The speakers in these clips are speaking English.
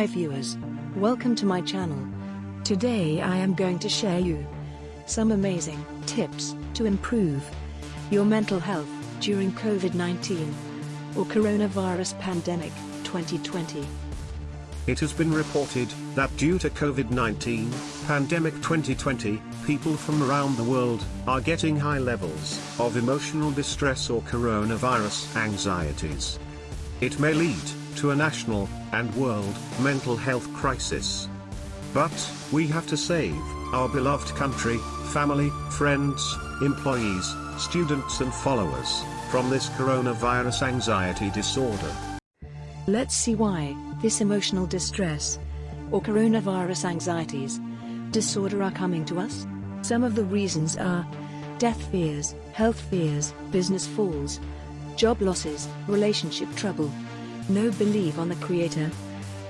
Hi viewers. Welcome to my channel. Today I am going to share you some amazing tips to improve your mental health during COVID-19 or coronavirus pandemic 2020. It has been reported that due to COVID-19 pandemic 2020, people from around the world are getting high levels of emotional distress or coronavirus anxieties. It may lead to a national and world mental health crisis. But we have to save our beloved country, family, friends, employees, students and followers from this coronavirus anxiety disorder. Let's see why this emotional distress or coronavirus anxieties disorder are coming to us. Some of the reasons are death fears, health fears, business falls, job losses, relationship trouble, no belief on the creator,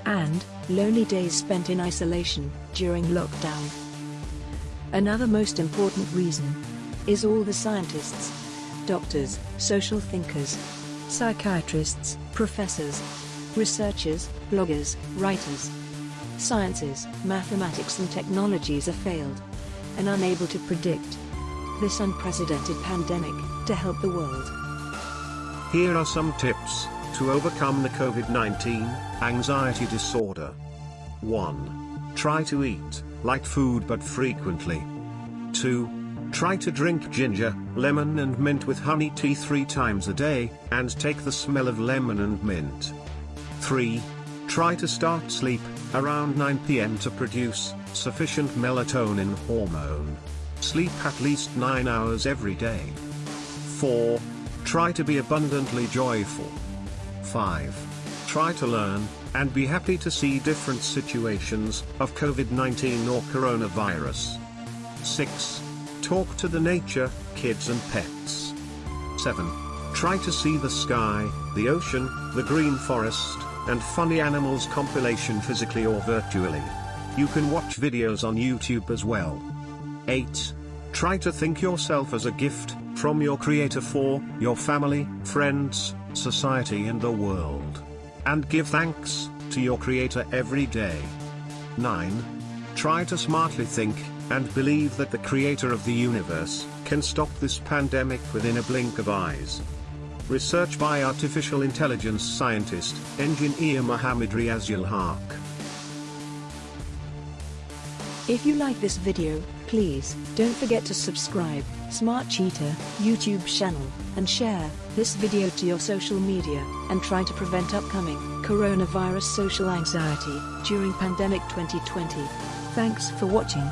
and lonely days spent in isolation during lockdown. Another most important reason is all the scientists, doctors, social thinkers, psychiatrists, professors, researchers, bloggers, writers, sciences, mathematics and technologies are failed and unable to predict this unprecedented pandemic to help the world. Here are some tips to overcome the COVID-19 anxiety disorder. 1. Try to eat light food but frequently. 2. Try to drink ginger, lemon and mint with honey tea three times a day, and take the smell of lemon and mint. 3. Try to start sleep around 9 pm to produce sufficient melatonin hormone. Sleep at least 9 hours every day. 4. Try to be abundantly joyful. 5. Try to learn and be happy to see different situations of COVID-19 or coronavirus. 6. Talk to the nature, kids and pets. 7. Try to see the sky, the ocean, the green forest, and funny animals compilation physically or virtually. You can watch videos on YouTube as well. 8. Try to think yourself as a gift from your creator for your family, friends, society and the world. And give thanks to your creator every day. 9. Try to smartly think and believe that the creator of the universe can stop this pandemic within a blink of eyes. Research by artificial intelligence scientist, engineer Mohammad Riazul Haq. If you like this video, please don't forget to subscribe, Smart Cheetah, YouTube channel, and share this video to your social media, and try to prevent upcoming coronavirus social anxiety during pandemic 2020. Thanks for watching.